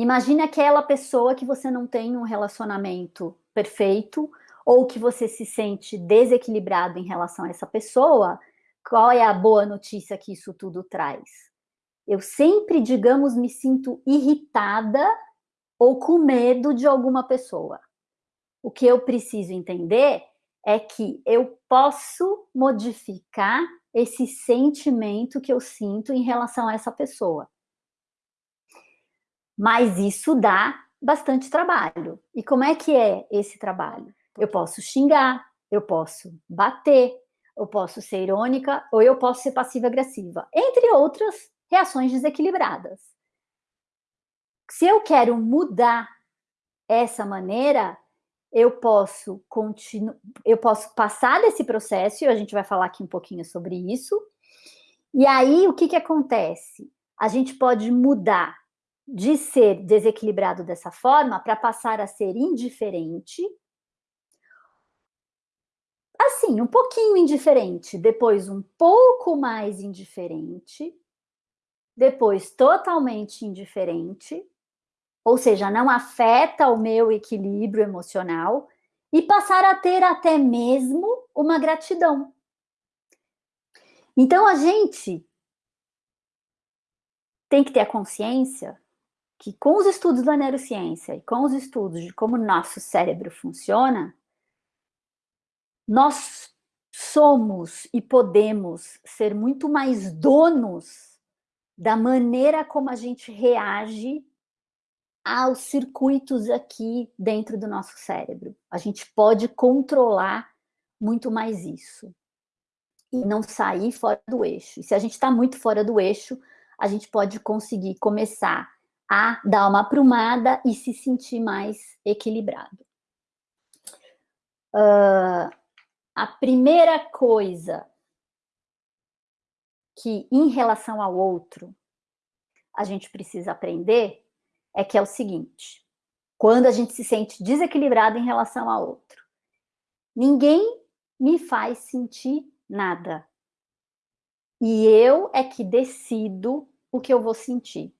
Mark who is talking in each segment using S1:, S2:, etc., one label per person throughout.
S1: Imagine aquela pessoa que você não tem um relacionamento perfeito, ou que você se sente desequilibrado em relação a essa pessoa, qual é a boa notícia que isso tudo traz? Eu sempre, digamos, me sinto irritada ou com medo de alguma pessoa. O que eu preciso entender é que eu posso modificar esse sentimento que eu sinto em relação a essa pessoa. Mas isso dá bastante trabalho. E como é que é esse trabalho? Eu posso xingar, eu posso bater, eu posso ser irônica ou eu posso ser passiva-agressiva, entre outras reações desequilibradas. Se eu quero mudar essa maneira, eu posso continuar, eu posso passar desse processo, e a gente vai falar aqui um pouquinho sobre isso. E aí, o que que acontece? A gente pode mudar de ser desequilibrado dessa forma para passar a ser indiferente, assim, um pouquinho indiferente, depois um pouco mais indiferente, depois totalmente indiferente, ou seja, não afeta o meu equilíbrio emocional, e passar a ter até mesmo uma gratidão. Então, a gente tem que ter a consciência que com os estudos da neurociência e com os estudos de como nosso cérebro funciona, nós somos e podemos ser muito mais donos da maneira como a gente reage aos circuitos aqui dentro do nosso cérebro. A gente pode controlar muito mais isso. E não sair fora do eixo. E se a gente está muito fora do eixo, a gente pode conseguir começar a dar uma aprumada e se sentir mais equilibrado. Uh, a primeira coisa que, em relação ao outro, a gente precisa aprender é que é o seguinte, quando a gente se sente desequilibrado em relação ao outro, ninguém me faz sentir nada. E eu é que decido o que eu vou sentir.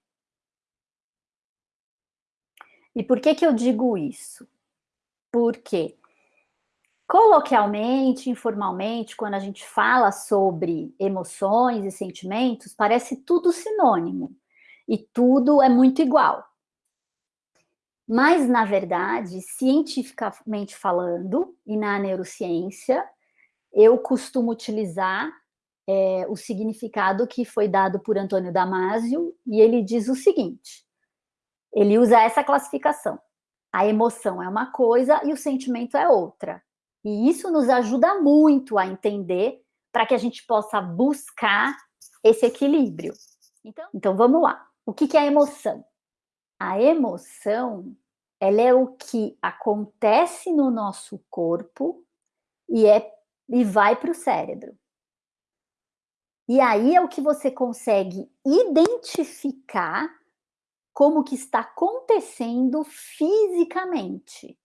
S1: E por que que eu digo isso? Porque coloquialmente, informalmente, quando a gente fala sobre emoções e sentimentos, parece tudo sinônimo e tudo é muito igual. Mas, na verdade, cientificamente falando, e na neurociência, eu costumo utilizar é, o significado que foi dado por Antônio Damasio, e ele diz o seguinte, ele usa essa classificação. A emoção é uma coisa e o sentimento é outra. E isso nos ajuda muito a entender para que a gente possa buscar esse equilíbrio. Então, então vamos lá. O que, que é a emoção? A emoção, ela é o que acontece no nosso corpo e, é, e vai para o cérebro. E aí é o que você consegue identificar como que está acontecendo fisicamente.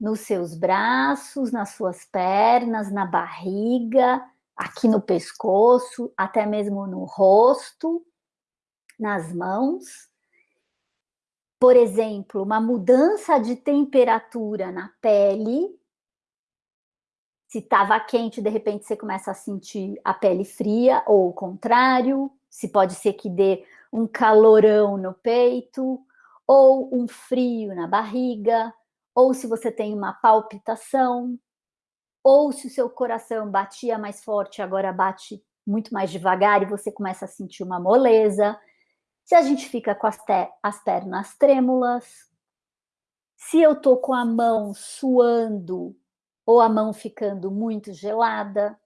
S1: Nos seus braços, nas suas pernas, na barriga, aqui no pescoço, até mesmo no rosto nas mãos. Por exemplo, uma mudança de temperatura na pele. Se estava quente, de repente você começa a sentir a pele fria, ou o contrário. Se pode ser que dê um calorão no peito, ou um frio na barriga, ou se você tem uma palpitação, ou se o seu coração batia mais forte, agora bate muito mais devagar e você começa a sentir uma moleza se a gente fica com as, as pernas trêmulas, se eu tô com a mão suando ou a mão ficando muito gelada.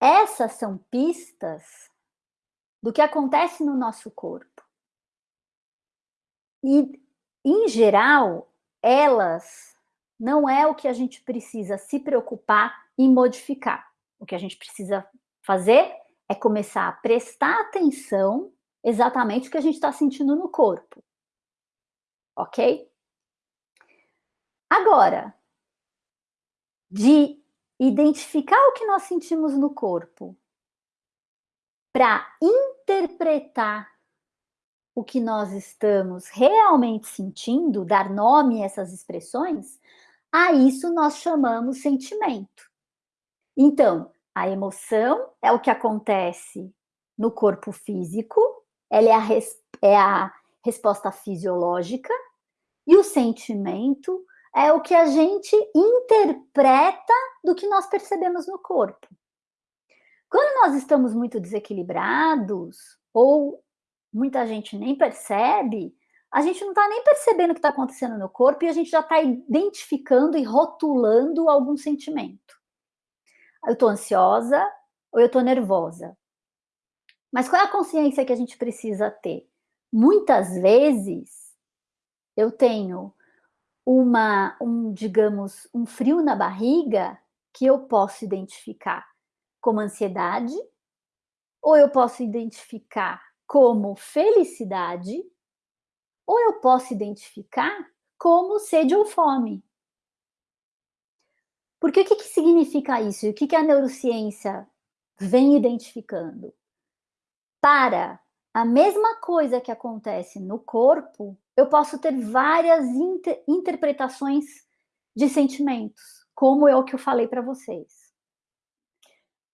S1: Essas são pistas do que acontece no nosso corpo. E, em geral, elas não é o que a gente precisa se preocupar em modificar. O que a gente precisa fazer é começar a prestar atenção exatamente o que a gente está sentindo no corpo. Ok? Agora, de identificar o que nós sentimos no corpo para interpretar o que nós estamos realmente sentindo, dar nome a essas expressões, a isso nós chamamos sentimento. Então, a emoção é o que acontece no corpo físico, ela é a, res, é a resposta fisiológica, e o sentimento é o que a gente interpreta do que nós percebemos no corpo. Quando nós estamos muito desequilibrados, ou muita gente nem percebe, a gente não está nem percebendo o que está acontecendo no corpo e a gente já está identificando e rotulando algum sentimento. Eu estou ansiosa ou eu estou nervosa. Mas qual é a consciência que a gente precisa ter? Muitas vezes eu tenho uma, um, digamos, um frio na barriga que eu posso identificar como ansiedade, ou eu posso identificar como felicidade, ou eu posso identificar como sede ou fome. Porque o que, que significa isso? E o que, que a neurociência vem identificando? Para a mesma coisa que acontece no corpo, eu posso ter várias inter interpretações de sentimentos, como é o que eu falei para vocês.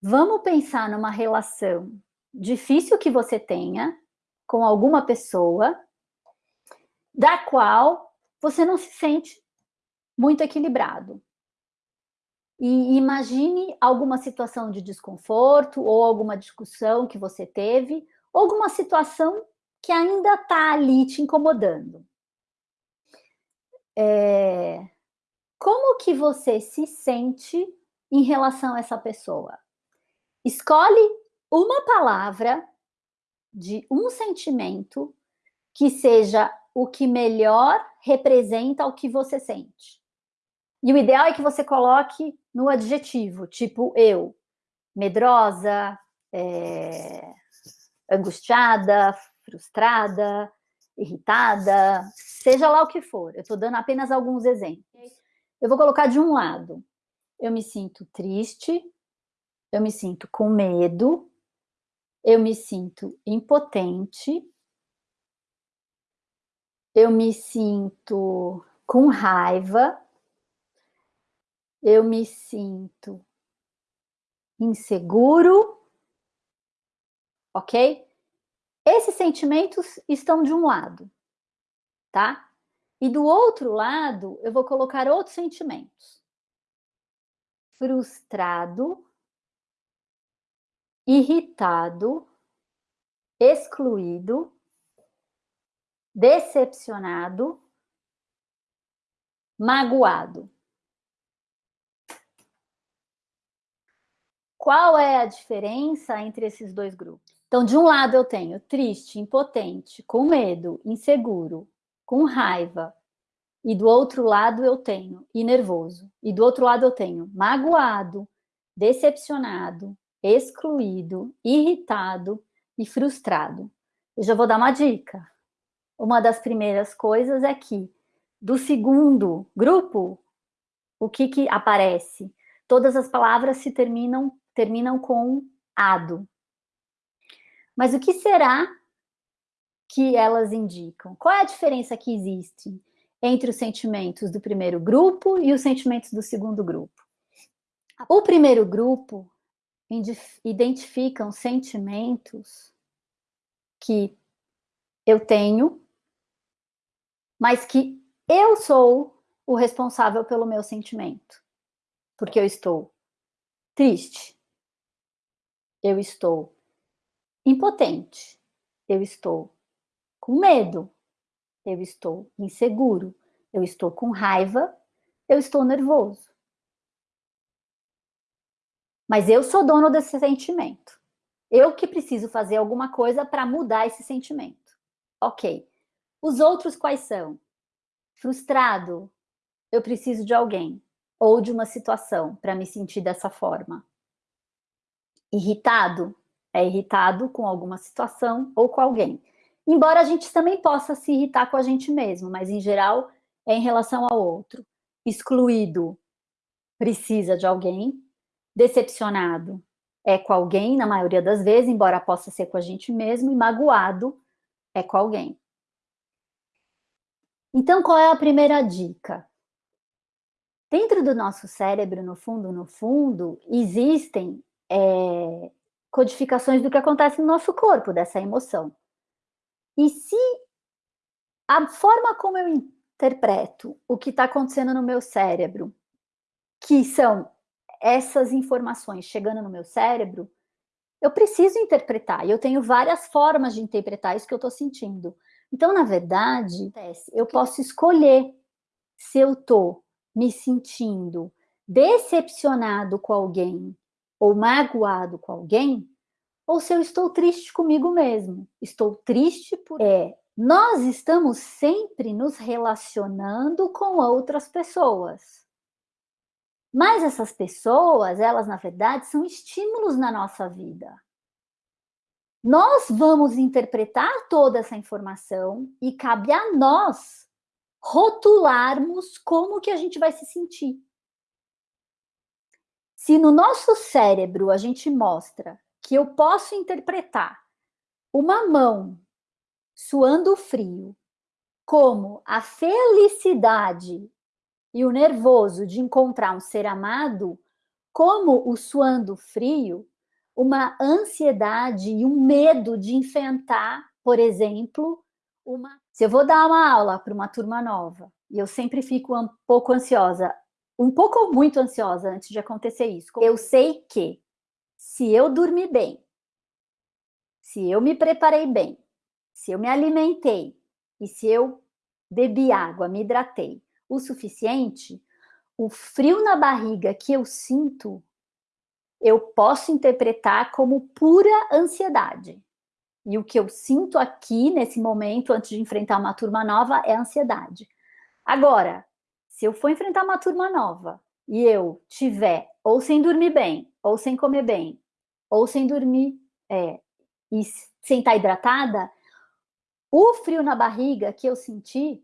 S1: Vamos pensar numa relação difícil que você tenha com alguma pessoa, da qual você não se sente muito equilibrado. E imagine alguma situação de desconforto ou alguma discussão que você teve, ou alguma situação que ainda está ali te incomodando. É... Como que você se sente em relação a essa pessoa? Escolhe uma palavra de um sentimento que seja o que melhor representa o que você sente. E o ideal é que você coloque no adjetivo, tipo eu, medrosa, é, angustiada, frustrada, irritada, seja lá o que for. Eu estou dando apenas alguns exemplos. Eu vou colocar de um lado. Eu me sinto triste, eu me sinto com medo, eu me sinto impotente, eu me sinto com raiva, eu me sinto inseguro, ok? Esses sentimentos estão de um lado, tá? E do outro lado, eu vou colocar outros sentimentos. Frustrado, irritado, excluído, decepcionado, magoado. Qual é a diferença entre esses dois grupos? Então, de um lado eu tenho triste, impotente, com medo, inseguro, com raiva. E do outro lado eu tenho e nervoso. E do outro lado eu tenho magoado, decepcionado, excluído, irritado e frustrado. Eu já vou dar uma dica. Uma das primeiras coisas é que do segundo grupo, o que que aparece? Todas as palavras se terminam terminam com ado. Mas o que será que elas indicam? Qual é a diferença que existe entre os sentimentos do primeiro grupo e os sentimentos do segundo grupo? O primeiro grupo identificam sentimentos que eu tenho, mas que eu sou o responsável pelo meu sentimento. Porque eu estou triste, eu estou impotente, eu estou com medo, eu estou inseguro, eu estou com raiva, eu estou nervoso. Mas eu sou dono desse sentimento. Eu que preciso fazer alguma coisa para mudar esse sentimento. Ok. Os outros quais são? Frustrado, eu preciso de alguém ou de uma situação para me sentir dessa forma. Irritado, é irritado com alguma situação ou com alguém. Embora a gente também possa se irritar com a gente mesmo, mas em geral é em relação ao outro. Excluído, precisa de alguém. Decepcionado, é com alguém, na maioria das vezes, embora possa ser com a gente mesmo. E magoado, é com alguém. Então, qual é a primeira dica? Dentro do nosso cérebro, no fundo, no fundo, existem é, codificações do que acontece no nosso corpo, dessa emoção. E se a forma como eu interpreto o que está acontecendo no meu cérebro, que são essas informações chegando no meu cérebro, eu preciso interpretar, e eu tenho várias formas de interpretar isso que eu estou sentindo. Então, na verdade, eu posso escolher se eu estou me sentindo decepcionado com alguém ou magoado com alguém, ou se eu estou triste comigo mesmo. Estou triste por... É, nós estamos sempre nos relacionando com outras pessoas. Mas essas pessoas, elas na verdade são estímulos na nossa vida. Nós vamos interpretar toda essa informação e cabe a nós rotularmos como que a gente vai se sentir. Se no nosso cérebro a gente mostra que eu posso interpretar uma mão suando frio como a felicidade e o nervoso de encontrar um ser amado, como o suando frio, uma ansiedade e um medo de enfrentar, por exemplo, uma... Se eu vou dar uma aula para uma turma nova, e eu sempre fico um pouco ansiosa, um pouco ou muito ansiosa antes de acontecer isso, eu sei que se eu dormir bem, se eu me preparei bem, se eu me alimentei e se eu bebi água, me hidratei o suficiente, o frio na barriga que eu sinto, eu posso interpretar como pura ansiedade. E o que eu sinto aqui, nesse momento, antes de enfrentar uma turma nova, é ansiedade. Agora, se eu for enfrentar uma turma nova e eu tiver ou sem dormir bem, ou sem comer bem, ou sem dormir é, e sem estar hidratada, o frio na barriga que eu senti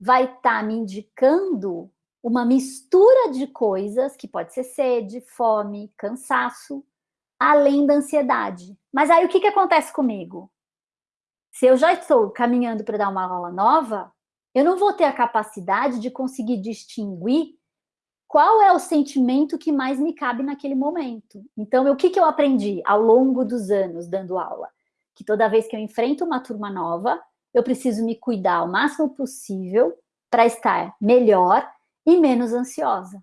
S1: vai estar tá me indicando uma mistura de coisas, que pode ser sede, fome, cansaço, além da ansiedade. Mas aí o que, que acontece comigo? Se eu já estou caminhando para dar uma aula nova, eu não vou ter a capacidade de conseguir distinguir qual é o sentimento que mais me cabe naquele momento. Então, o que, que eu aprendi ao longo dos anos dando aula? Que toda vez que eu enfrento uma turma nova, eu preciso me cuidar o máximo possível para estar melhor e menos ansiosa.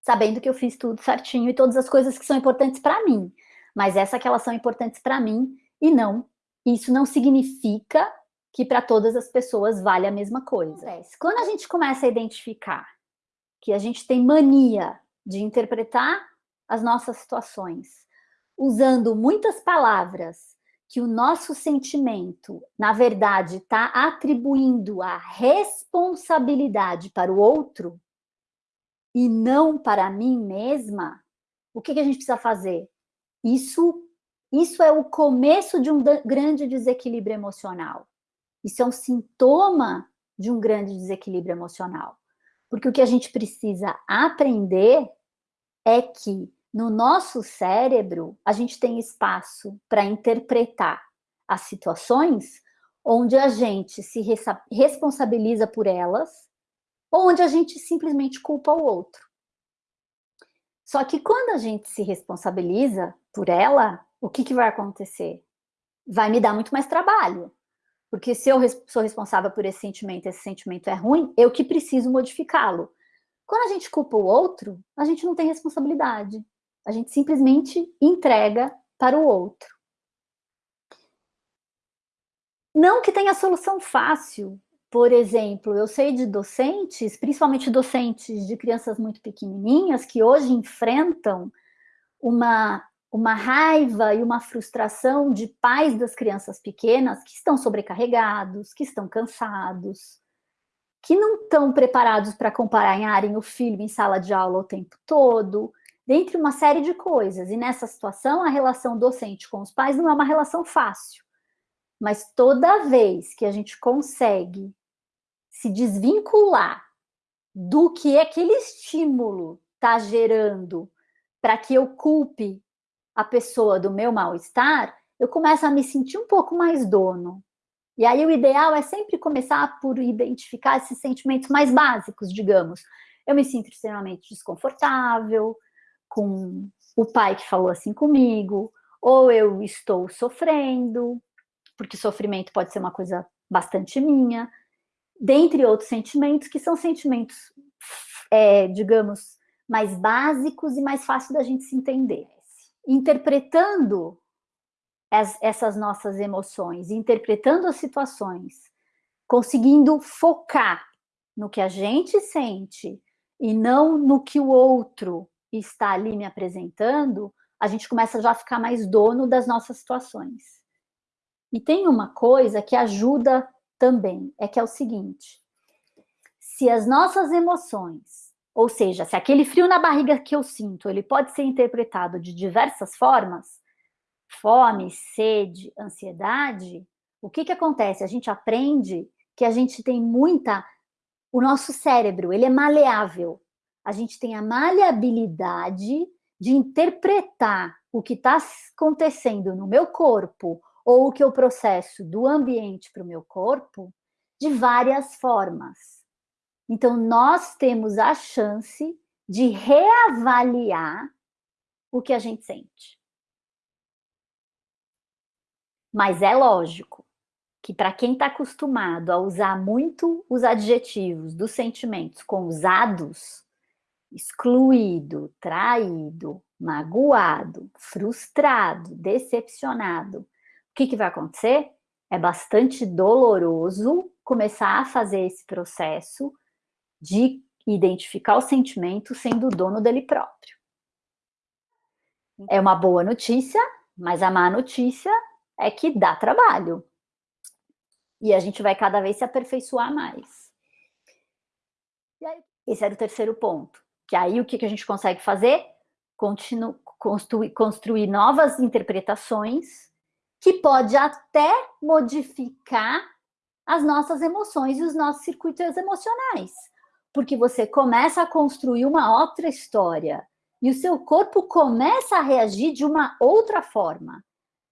S1: Sabendo que eu fiz tudo certinho e todas as coisas que são importantes para mim. Mas essa que elas são importantes para mim e não. Isso não significa que para todas as pessoas vale a mesma coisa. Quando a gente começa a identificar que a gente tem mania de interpretar as nossas situações usando muitas palavras que o nosso sentimento, na verdade, está atribuindo a responsabilidade para o outro e não para mim mesma, o que, que a gente precisa fazer? Isso, isso é o começo de um grande desequilíbrio emocional. Isso é um sintoma de um grande desequilíbrio emocional. Porque o que a gente precisa aprender é que no nosso cérebro, a gente tem espaço para interpretar as situações onde a gente se responsabiliza por elas, ou onde a gente simplesmente culpa o outro. Só que quando a gente se responsabiliza por ela, o que, que vai acontecer? Vai me dar muito mais trabalho. Porque se eu sou responsável por esse sentimento, esse sentimento é ruim, eu que preciso modificá-lo. Quando a gente culpa o outro, a gente não tem responsabilidade. A gente simplesmente entrega para o outro. Não que tenha solução fácil. Por exemplo, eu sei de docentes, principalmente docentes de crianças muito pequenininhas, que hoje enfrentam uma, uma raiva e uma frustração de pais das crianças pequenas que estão sobrecarregados, que estão cansados, que não estão preparados para acompanharem o filho em sala de aula o tempo todo, dentre uma série de coisas. E nessa situação, a relação docente com os pais não é uma relação fácil. Mas toda vez que a gente consegue se desvincular do que aquele estímulo está gerando para que eu culpe a pessoa do meu mal-estar, eu começo a me sentir um pouco mais dono. E aí o ideal é sempre começar por identificar esses sentimentos mais básicos, digamos. Eu me sinto extremamente desconfortável com o pai que falou assim comigo, ou eu estou sofrendo, porque sofrimento pode ser uma coisa bastante minha, dentre outros sentimentos, que são sentimentos, é, digamos, mais básicos e mais fácil da gente se entender. Interpretando as, essas nossas emoções, interpretando as situações, conseguindo focar no que a gente sente e não no que o outro está ali me apresentando, a gente começa já a ficar mais dono das nossas situações. E tem uma coisa que ajuda também, é que é o seguinte, se as nossas emoções, ou seja, se aquele frio na barriga que eu sinto, ele pode ser interpretado de diversas formas, fome, sede, ansiedade, o que que acontece? A gente aprende que a gente tem muita... O nosso cérebro, ele é maleável. A gente tem a maleabilidade de interpretar o que está acontecendo no meu corpo ou o que eu processo do ambiente para o meu corpo de várias formas. Então, nós temos a chance de reavaliar o que a gente sente. Mas é lógico que para quem está acostumado a usar muito os adjetivos dos sentimentos com usados, excluído, traído, magoado, frustrado, decepcionado, o que, que vai acontecer? É bastante doloroso começar a fazer esse processo de identificar o sentimento sendo dono dele próprio. É uma boa notícia, mas a má notícia é que dá trabalho. E a gente vai cada vez se aperfeiçoar mais. Esse era o terceiro ponto. Que aí o que, que a gente consegue fazer? Continu construir, construir novas interpretações que pode até modificar as nossas emoções e os nossos circuitos emocionais. Porque você começa a construir uma outra história e o seu corpo começa a reagir de uma outra forma.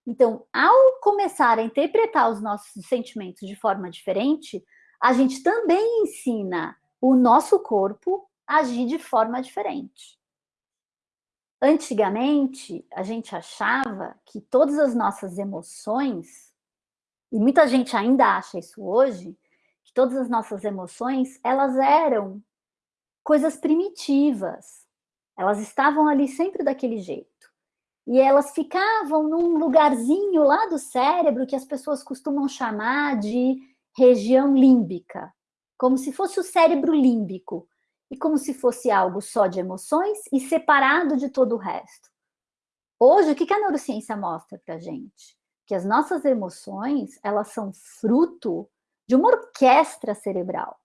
S1: Então, ao começar a interpretar os nossos sentimentos de forma diferente, a gente também ensina o nosso corpo agir de forma diferente. Antigamente, a gente achava que todas as nossas emoções, e muita gente ainda acha isso hoje, que todas as nossas emoções, elas eram coisas primitivas. Elas estavam ali sempre daquele jeito. E elas ficavam num lugarzinho lá do cérebro que as pessoas costumam chamar de região límbica, como se fosse o cérebro límbico, e como se fosse algo só de emoções e separado de todo o resto. Hoje, o que a neurociência mostra para gente? Que as nossas emoções, elas são fruto de uma orquestra cerebral.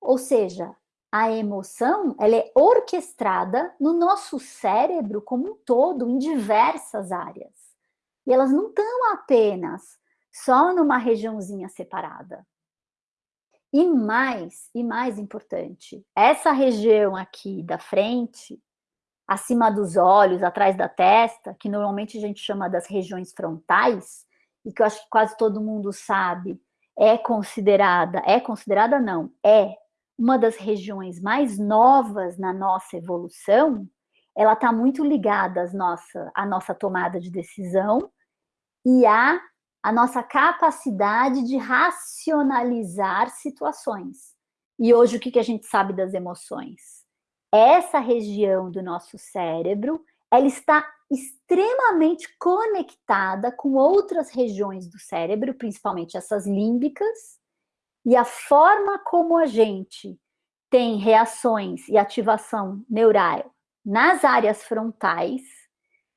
S1: Ou seja, a emoção, ela é orquestrada no nosso cérebro como um todo, em diversas áreas. E elas não estão apenas só numa regiãozinha separada. E mais, e mais importante, essa região aqui da frente, acima dos olhos, atrás da testa, que normalmente a gente chama das regiões frontais, e que eu acho que quase todo mundo sabe, é considerada, é considerada não, é uma das regiões mais novas na nossa evolução, ela está muito ligada às nossa, à nossa tomada de decisão e à a nossa capacidade de racionalizar situações. E hoje, o que, a gente sabe das emoções? Essa região do nosso cérebro, ela está extremamente conectada com outras regiões do cérebro, principalmente essas límbicas, e a forma como a gente tem reações e ativação neural nas áreas frontais,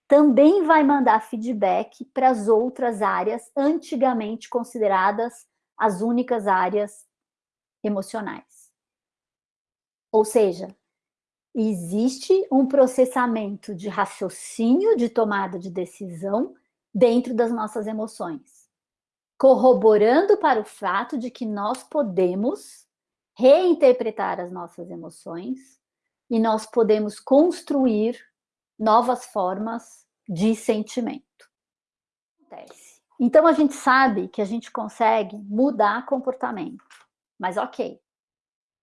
S1: também vai mandar feedback para as outras áreas antigamente consideradas as únicas áreas emocionais. Ou seja, existe um processamento de raciocínio, de tomada de decisão dentro das nossas emoções, corroborando para o fato de que nós podemos reinterpretar as nossas emoções e nós podemos construir novas formas de sentimento. Então, a gente sabe que a gente consegue mudar comportamento. Mas ok,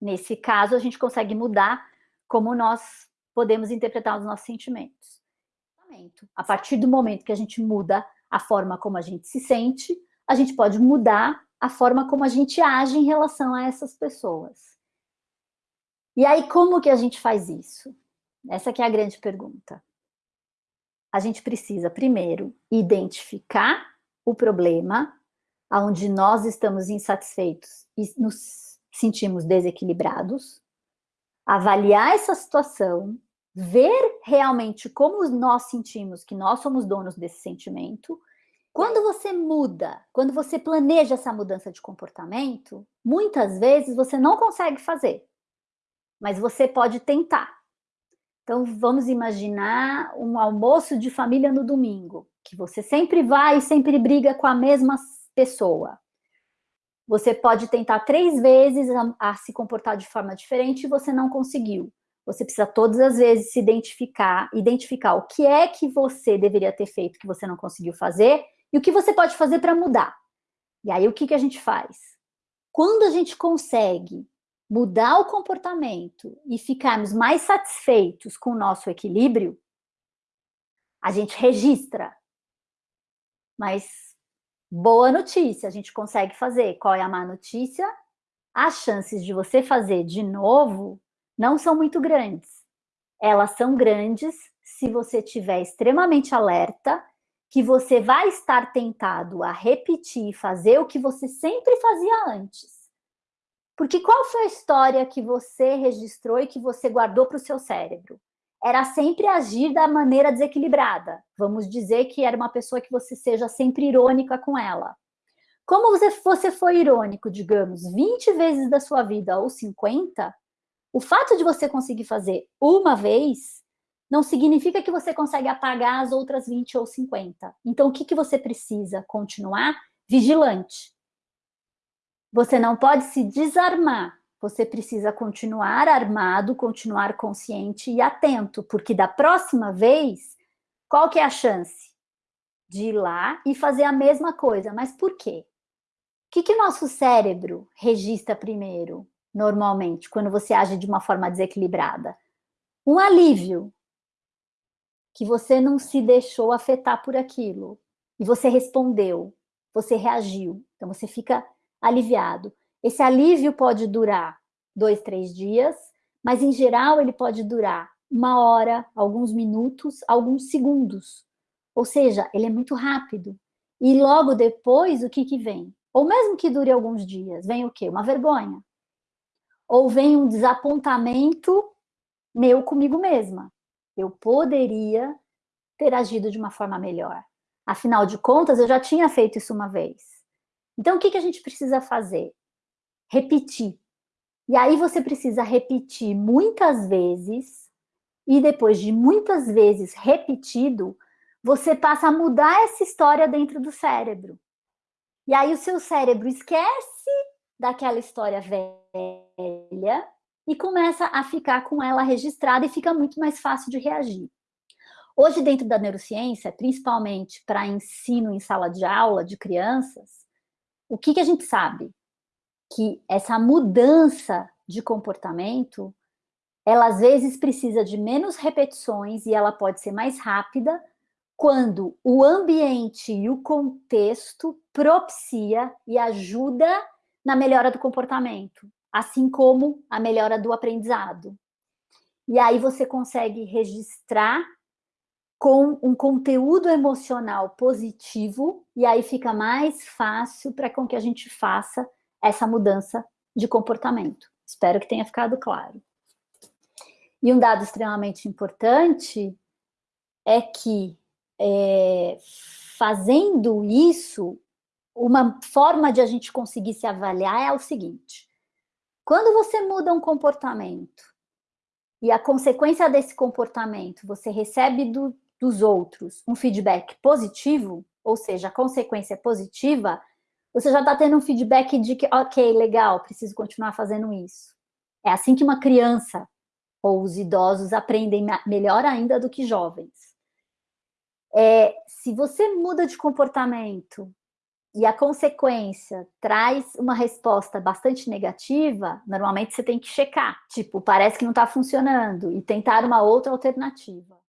S1: nesse caso, a gente consegue mudar como nós podemos interpretar os nossos sentimentos. A partir do momento que a gente muda a forma como a gente se sente, a gente pode mudar a forma como a gente age em relação a essas pessoas. E aí, como que a gente faz isso? Essa que é a grande pergunta. A gente precisa, primeiro, identificar o problema, onde nós estamos insatisfeitos e nos sentimos desequilibrados, avaliar essa situação, ver realmente como nós sentimos que nós somos donos desse sentimento. Quando você muda, quando você planeja essa mudança de comportamento, muitas vezes você não consegue fazer, mas você pode tentar. Então, vamos imaginar um almoço de família no domingo, que você sempre vai e sempre briga com a mesma pessoa. Você pode tentar três vezes a, a se comportar de forma diferente e você não conseguiu. Você precisa todas as vezes se identificar, identificar o que é que você deveria ter feito que você não conseguiu fazer e o que você pode fazer para mudar. E aí o que, que a gente faz? Quando a gente consegue mudar o comportamento e ficarmos mais satisfeitos com o nosso equilíbrio, a gente registra. Mas boa notícia, a gente consegue fazer. Qual é a má notícia? As chances de você fazer de novo não são muito grandes. Elas são grandes se você estiver extremamente alerta, que você vai estar tentado a repetir e fazer o que você sempre fazia antes. Porque qual foi a história que você registrou e que você guardou para o seu cérebro? Era sempre agir da maneira desequilibrada. Vamos dizer que era uma pessoa que você seja sempre irônica com ela. Como você, você foi irônico, digamos, 20 vezes da sua vida ou 50, o fato de você conseguir fazer uma vez não significa que você consegue apagar as outras 20 ou 50. Então, o que, que você precisa? Continuar vigilante. Você não pode se desarmar. Você precisa continuar armado, continuar consciente e atento, porque da próxima vez, qual que é a chance? De ir lá e fazer a mesma coisa. Mas por quê? O que, que o nosso cérebro registra primeiro? normalmente, quando você age de uma forma desequilibrada? Um alívio, que você não se deixou afetar por aquilo, e você respondeu, você reagiu, então você fica aliviado. Esse alívio pode durar dois, três dias, mas em geral ele pode durar uma hora, alguns minutos, alguns segundos. Ou seja, ele é muito rápido. E logo depois, o que que vem? Ou mesmo que dure alguns dias, vem o quê? Uma vergonha ou vem um desapontamento meu comigo mesma. Eu poderia ter agido de uma forma melhor. Afinal de contas, eu já tinha feito isso uma vez. Então, o que, que a gente precisa fazer? Repetir. E aí você precisa repetir muitas vezes, e depois de muitas vezes repetido, você passa a mudar essa história dentro do cérebro. E aí o seu cérebro esquece daquela história velha e começa a ficar com ela registrada e fica muito mais fácil de reagir. Hoje, dentro da neurociência, principalmente para ensino em sala de aula de crianças, o que, que a gente sabe? Que essa mudança de comportamento, ela às vezes precisa de menos repetições e ela pode ser mais rápida quando o ambiente e o contexto propicia e ajuda na melhora do comportamento, assim como a melhora do aprendizado. E aí você consegue registrar com um conteúdo emocional positivo, e aí fica mais fácil para com que a gente faça essa mudança de comportamento. Espero que tenha ficado claro. E um dado extremamente importante é que é, fazendo isso, uma forma de a gente conseguir se avaliar é o seguinte, quando você muda um comportamento e a consequência desse comportamento você recebe do, dos outros um feedback positivo, ou seja, a consequência é positiva, você já está tendo um feedback de que, ok, legal, preciso continuar fazendo isso. É assim que uma criança ou os idosos aprendem melhor ainda do que jovens. É, se você muda de comportamento e a consequência traz uma resposta bastante negativa, normalmente você tem que checar. Tipo, parece que não está funcionando e tentar uma outra alternativa.